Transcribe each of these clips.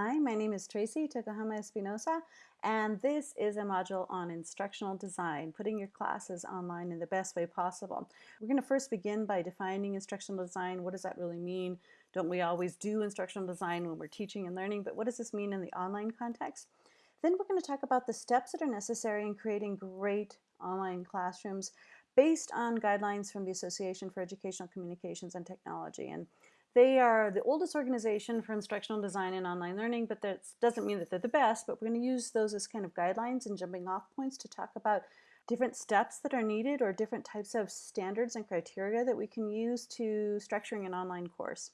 Hi, my name is Tracy Tokuhama Espinosa, and this is a module on instructional design, putting your classes online in the best way possible. We're going to first begin by defining instructional design. What does that really mean? Don't we always do instructional design when we're teaching and learning, but what does this mean in the online context? Then we're going to talk about the steps that are necessary in creating great online classrooms based on guidelines from the Association for Educational Communications and Technology. And they are the oldest organization for instructional design and online learning, but that doesn't mean that they're the best, but we're going to use those as kind of guidelines and jumping off points to talk about different steps that are needed or different types of standards and criteria that we can use to structuring an online course.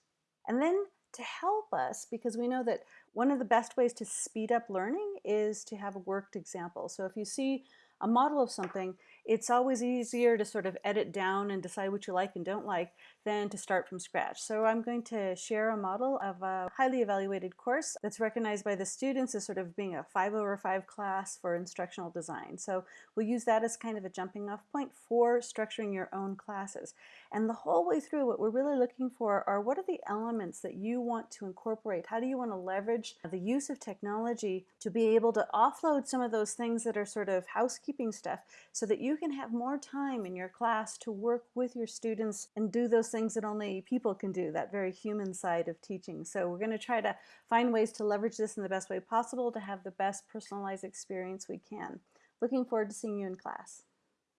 And then to help us, because we know that one of the best ways to speed up learning is to have a worked example. So if you see a model of something, it's always easier to sort of edit down and decide what you like and don't like than to start from scratch. So I'm going to share a model of a highly evaluated course that's recognized by the students as sort of being a 5 over 5 class for instructional design. So we'll use that as kind of a jumping off point for structuring your own classes. And the whole way through what we're really looking for are what are the elements that you want to incorporate? How do you want to leverage the use of technology to be able to offload some of those things that are sort of housekeeping stuff so that you can have more time in your class to work with your students and do those things that only people can do, that very human side of teaching. So we're going to try to find ways to leverage this in the best way possible to have the best personalized experience we can. Looking forward to seeing you in class.